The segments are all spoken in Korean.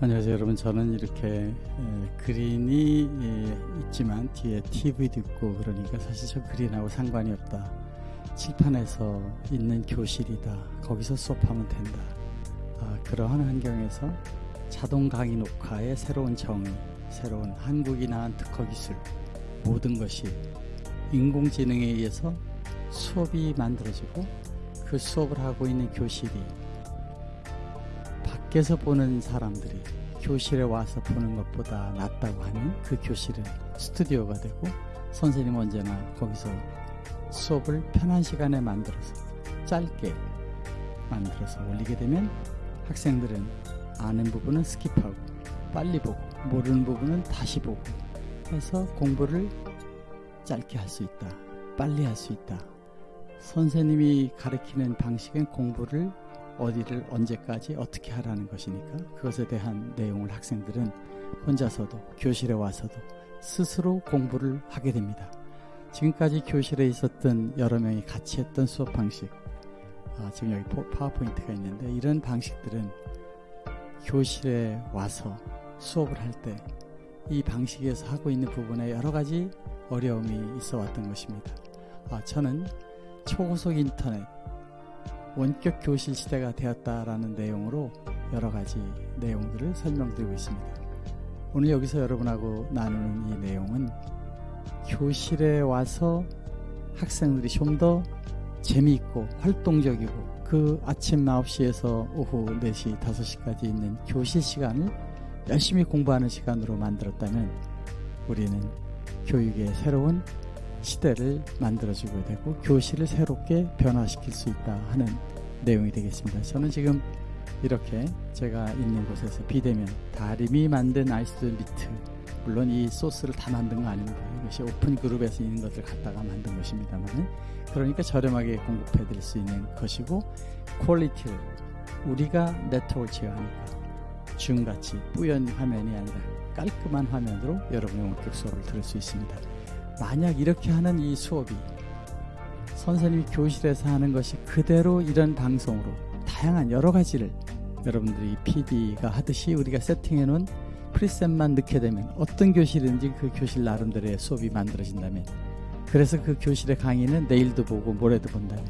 안녕하세요. 여러분 저는 이렇게 에, 그린이 에, 있지만 뒤에 TV도 있고 그러니까 사실 저 그린하고 상관이 없다. 칠판에서 있는 교실이다. 거기서 수업하면 된다. 아, 그러한 환경에서 자동 강의 녹화의 새로운 정의 새로운 한국이 낳은 특허 기술 모든 것이 인공지능에 의해서 수업이 만들어지고 그 수업을 하고 있는 교실이 밖에서 보는 사람들이 교실에 와서 보는 것보다 낫다고 하는 그 교실은 스튜디오가 되고 선생님 언제나 거기서 수업을 편한 시간에 만들어서 짧게 만들어서 올리게 되면 학생들은 아는 부분은 skip하고 빨리 보고 모르는 부분은 다시 보고 해서 공부를 짧게 할 수 있다. 빨리 할 수 있다. 선생님이 가르치는 방식은 공부를 어디를 언제까지 어떻게 하라는 것이니까 그것에 대한 내용을 학생들은 혼자서도 교실에 와서도 스스로 공부를 하게 됩니다. 지금까지 교실에 있었던 여러 명이 같이 했던 수업 방식 아, 지금 여기 파워포인트가 있는데 이런 방식들은 교실에 와서 수업을 할 때 이 방식에서 하고 있는 부분에 여러 가지 어려움이 있어 왔던 것입니다. 아, 저는 초고속 인터넷 원격 교실 시대가 되었다라는 내용으로 여러 가지 내용들을 설명드리고 있습니다. 오늘 여기서 여러분하고 나누는 이 내용은 교실에 와서 학생들이 좀 더 재미있고 활동적이고 그 아침 9시에서 오후 4시, 5시까지 있는 교실 시간을 열심히 공부하는 시간으로 만들었다면 우리는 교육의 새로운 시대를 만들어주게 되고 교실을 새롭게 변화시킬 수 있다 하는 내용이 되겠습니다. 저는 지금 이렇게 제가 있는 곳에서 비대면 다림이 만든 iStudio Meet 물론 이 소스를 다 만든 거 아닙니다. 이것이 open group에서 있는 것을 갖다가 만든 것입니다만 그러니까 저렴하게 공급해 드릴 수 있는 것이고 quality를 우리가 네트워크가 아니라 줌같이 뿌연 화면이 아니라 깔끔한 화면으로 여러분의 원격 수업을 들을 수 있습니다. 만약 이렇게 하는 이 수업이 선생님이 교실에서 하는 것이 그대로 이런 방송으로 다양한 여러 가지를 여러분들이 PD가 하듯이 우리가 세팅해 놓은 프리셋만 넣게 되면 어떤 교실인지 그 교실 나름대로의 수업이 만들어진다면 그래서 그 교실의 강의는 내일도 보고 모레도 본다면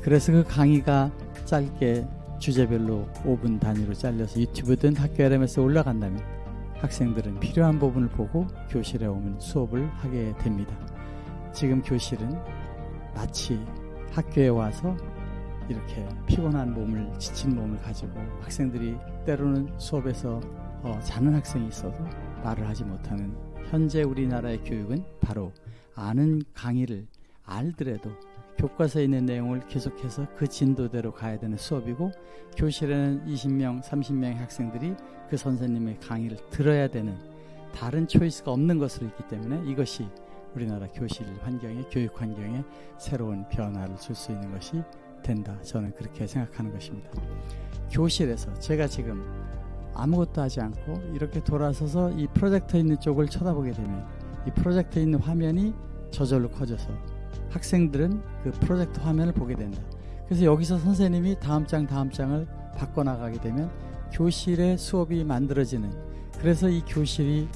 그래서 그 강의가 짧게 주제별로 5분 단위로 잘려서 유튜브든 학교 LM에서 올라간다면 학생들은 필요한 부분을 보고 교실에 오면 수업을 하게 됩니다. 지금 교실은 마치 학교에 와서 이렇게 피곤한 몸을 지친 몸을 가지고 학생들이 때로는 수업에서 어, 자는 학생이 있어도 말을 하지 못하는 현재 우리나라의 교육은 바로 아는 강의를 알더라도 교과서에 있는 내용을 계속해서 그 진도대로 가야 되는 수업이고 교실에는 20명, 30명의 학생들이 그 선생님의 강의를 들어야 되는 다른 초이스가 없는 것으로 있기 때문에 이것이 우리나라 교실 환경에 교육 환경에 새로운 변화를 줄 수 있는 것이 된다. 저는 그렇게 생각하는 것입니다. 교실에서 제가 지금 아무것도 하지 않고 이렇게 돌아서서 이 프로젝터 있는 쪽을 쳐다보게 되면 이 프로젝터 있는 화면이 저절로 커져서 학생들은 그 프로젝터 화면을 보게 된다. 그래서 여기서 선생님이 다음 장 다음 장을 바꿔나가게 되면 교실의 수업이 만들어지는 그래서 이 교실이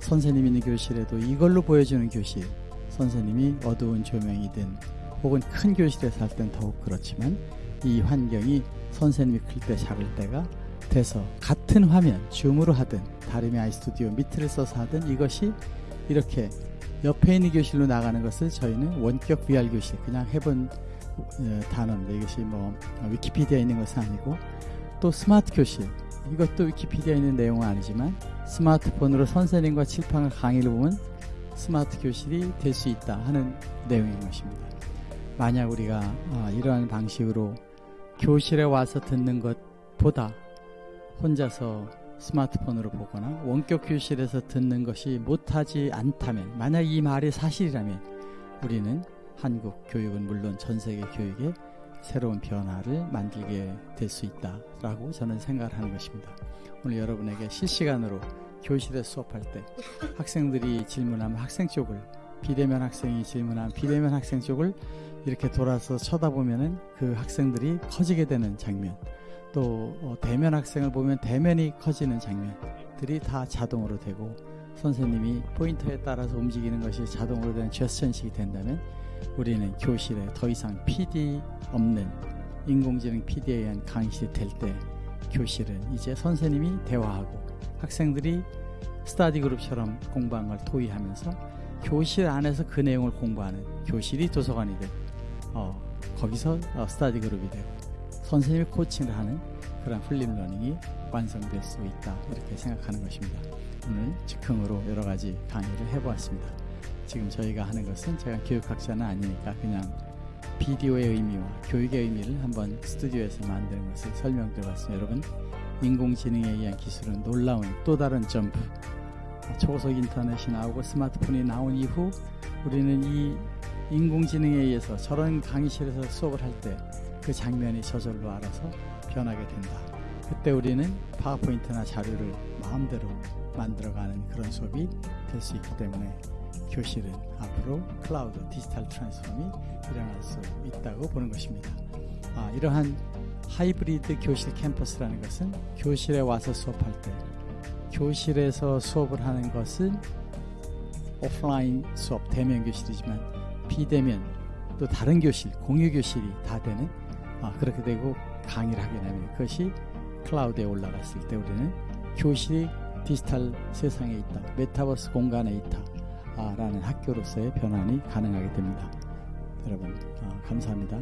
선생님 있는 교실에도 이걸로 보여주는 교실 선생님이 어두운 조명이든 혹은 큰 교실에서 할땐 더욱 그렇지만 이 환경이 선생님이 클 때 작을 때가 돼서 같은 화면 줌으로 하든 다름이 아이스튜디오 미트를 써서 하든 이것이 이렇게 옆에 있는 교실로 나가는 것을 저희는 원격 VR 교실 그냥 해본 어, 단어인데 이것이 뭐 위키피디아에 있는 것은 아니고 또 스마트 교실 이것도 위키피디아에 있는 내용은 아니지만 스마트폰으로 선생님과 칠판을 강의를 보면 스마트 교실이 될 수 있다 하는 내용인 것입니다. 만약 우리가 어, 이러한 방식으로 교실에 와서 듣는 것보다 혼자서 스마트폰으로 보거나 원격 교실에서 듣는 것이 못하지 않다면 만약 이 말이 사실이라면 우리는 한국 교육은 물론 전 세계 교육에 새로운 변화를 만들게 될 수 있다라고 저는 생각을 하는 것입니다. 오늘 여러분에게 실시간으로 교실에 수업할 때 학생들이 질문하면 학생 쪽을 비대면 학생이 질문하면 비대면 학생 쪽을 이렇게 돌아서 쳐다보면은 그 학생들이 커지게 되는 장면 또 어, 대면 학생을 보면 대면이 커지는 장면들이 다 자동으로 되고 선생님이 포인터에 따라서 움직이는 것이 자동으로 되는 제스처 인식이 된다면 우리는 교실에 더 이상 PD 없는 인공지능 PD에 의한 강의실이 될 때 교실은 이제 선생님이 대화하고 학생들이 스타디 그룹처럼 공부한 걸 토의하면서 교실 안에서 그 내용을 공부하는 교실이 도서관이 되고 어, 거기서 어, study group이 되고 선생님이 coaching을 하는 그런 flipped learning이 완성될 수 있다 이렇게 생각하는 것입니다. 오늘 즉흥으로 여러 가지 강의를 해보았습니다. 지금 저희가 하는 것은 제가 교육학자는 아니니까 그냥 비디오의 의미와 교육의 의미를 한번 스튜디오에서 만드는 것을 설명드려봤습니다. 여러분 인공지능에 의한 기술은 놀라운 또 다른 점프 초고속 인터넷이 나오고 스마트폰이 나온 이후 우리는 이 인공지능에 의해서 저런 강의실에서 수업을 할때 그 장면이 저절로 알아서 변하게 된다. 그때 우리는 파워포인트나 자료를 마음대로 만들어가는 그런 수업이 될 수 있기 때문에 교실은 앞으로 cloud digital transform이 일어날 수 있다고 보는 것입니다. 아, 이러한 하이브리드 교실 캠퍼스라는 것은 교실에 와서 수업할 때 교실에서 수업을 하는 것은 오프라인 수업 대면 교실이지만 비대면 또 다른 교실 공유 교실이 다 되는 아, 그렇게 되고 강의를 하게 되면 그것이 클라우드에 올라갔을 때 우리는 교실이 디지털 세상에 있다 메타버스 공간에 있다 아, 라는 학교로서의 변환이 가능하게 됩니다. 여러분 아, 감사합니다